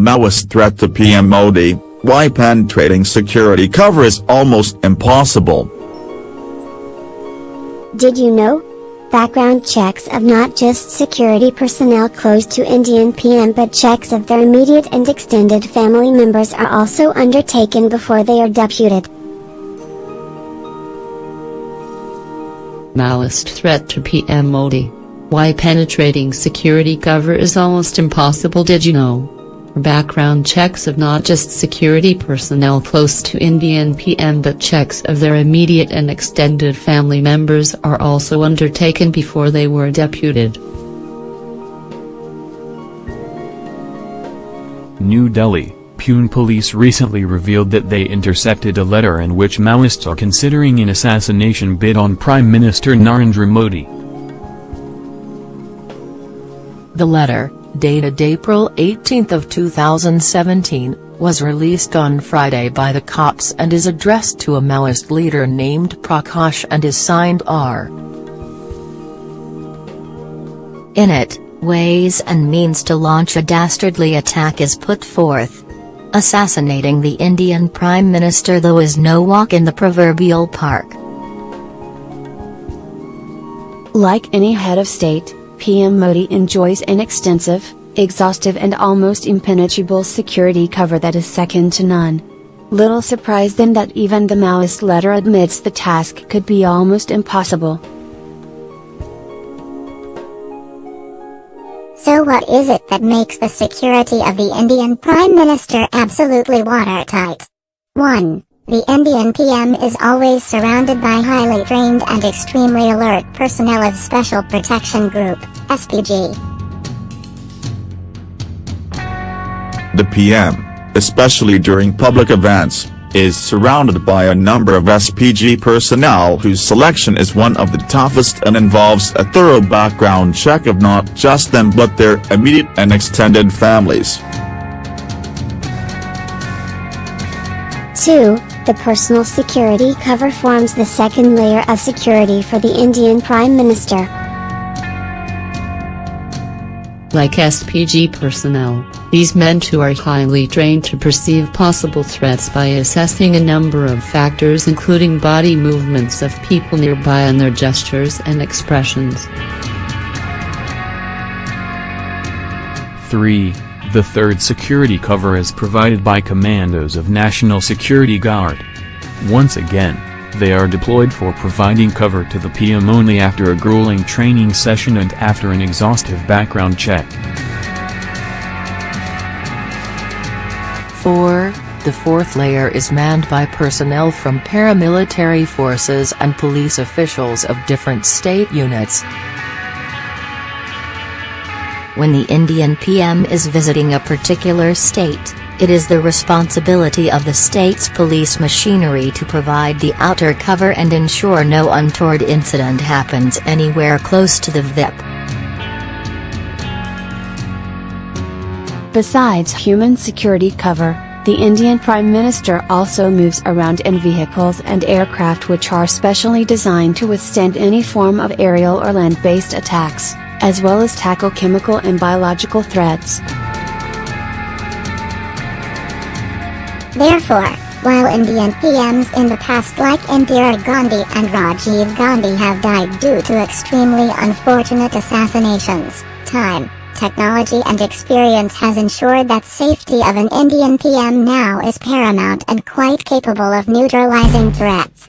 Maoist threat to PM Modi, why penetrating security cover is almost impossible. Did you know? Background checks of not just security personnel close to Indian PM but checks of their immediate and extended family members are also undertaken before they are deputed. Maoist threat to PM Modi. Why penetrating security cover is almost impossible did you know? Background checks of not just security personnel close to Indian PM but checks of their immediate and extended family members are also undertaken before they were deputed. New Delhi, Pune police recently revealed that they intercepted a letter in which Maoists are considering an assassination bid on Prime Minister Narendra Modi. The letter, dated April 18 of 2017, was released on Friday by the cops and is addressed to a Maoist leader named Prakash and is signed R. In it, ways and means to launch a dastardly attack is put forth. Assassinating the Indian Prime Minister though is no walk in the proverbial park. Like any head of state, PM Modi enjoys an extensive, exhaustive and almost impenetrable security cover that is second to none. Little surprise then that even the Maoist letter admits the task could be almost impossible. So what is it that makes the security of the Indian Prime Minister absolutely watertight? 1. The Indian PM is always surrounded by highly trained and extremely alert personnel of Special Protection Group, SPG. The PM, especially during public events, is surrounded by a number of SPG personnel whose selection is one of the toughest and involves a thorough background check of not just them but their immediate and extended families. 2. The personal security cover forms the second layer of security for the Indian Prime Minister. Like SPG personnel, these men too are highly trained to perceive possible threats by assessing a number of factors including body movements of people nearby and their gestures and expressions. 3. The third security cover is provided by commandos of National Security Guard. Once again, they are deployed for providing cover to the PM only after a grueling training session and after an exhaustive background check. 4. The fourth layer is manned by personnel from paramilitary forces and police officials of different state units. When the Indian PM is visiting a particular state, it is the responsibility of the state's police machinery to provide the outer cover and ensure no untoward incident happens anywhere close to the VIP. Besides human security cover, the Indian Prime Minister also moves around in vehicles and aircraft which are specially designed to withstand any form of aerial or land-based attacks, as well as tackle chemical and biological threats. Therefore, while Indian PMs in the past like Indira Gandhi and Rajiv Gandhi have died due to extremely unfortunate assassinations, time, technology and experience has ensured that safety of an Indian PM now is paramount and quite capable of neutralizing threats.